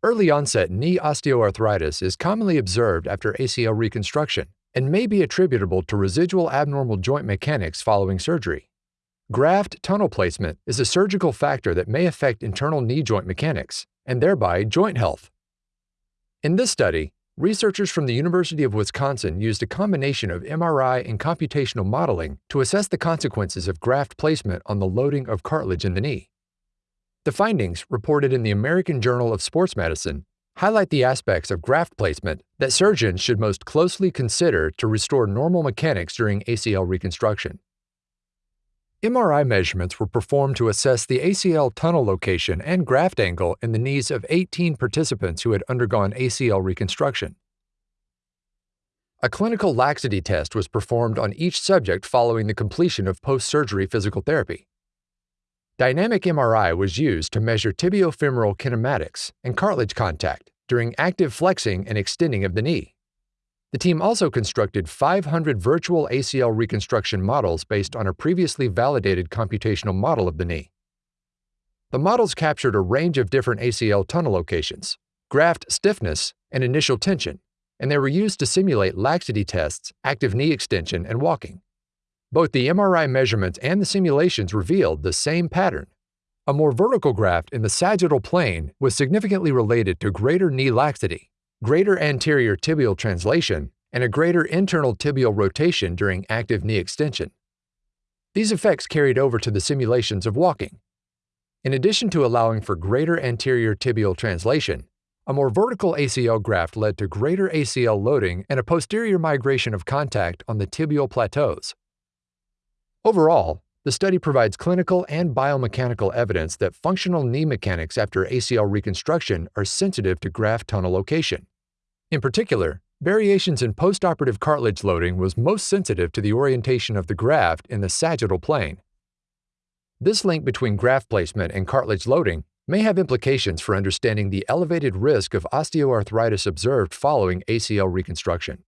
Early onset knee osteoarthritis is commonly observed after ACL reconstruction and may be attributable to residual abnormal joint mechanics following surgery. Graft tunnel placement is a surgical factor that may affect internal knee joint mechanics and thereby joint health. In this study, researchers from the University of Wisconsin used a combination of MRI and computational modeling to assess the consequences of graft placement on the loading of cartilage in the knee. The findings, reported in the American Journal of Sports Medicine, highlight the aspects of graft placement that surgeons should most closely consider to restore normal mechanics during ACL reconstruction. MRI measurements were performed to assess the ACL tunnel location and graft angle in the knees of 18 participants who had undergone ACL reconstruction. A clinical laxity test was performed on each subject following the completion of post-surgery physical therapy. Dynamic MRI was used to measure tibiofemoral kinematics and cartilage contact during active flexing and extending of the knee. The team also constructed 500 virtual ACL reconstruction models based on a previously validated computational model of the knee. The models captured a range of different ACL tunnel locations, graft stiffness, and initial tension, and they were used to simulate laxity tests, active knee extension, and walking. Both the MRI measurements and the simulations revealed the same pattern. A more vertical graft in the sagittal plane was significantly related to greater knee laxity, greater anterior tibial translation, and a greater internal tibial rotation during active knee extension. These effects carried over to the simulations of walking. In addition to allowing for greater anterior tibial translation, a more vertical ACL graft led to greater ACL loading and a posterior migration of contact on the tibial plateaus. Overall, the study provides clinical and biomechanical evidence that functional knee mechanics after ACL reconstruction are sensitive to graft tunnel location. In particular, variations in postoperative cartilage loading was most sensitive to the orientation of the graft in the sagittal plane. This link between graft placement and cartilage loading may have implications for understanding the elevated risk of osteoarthritis observed following ACL reconstruction.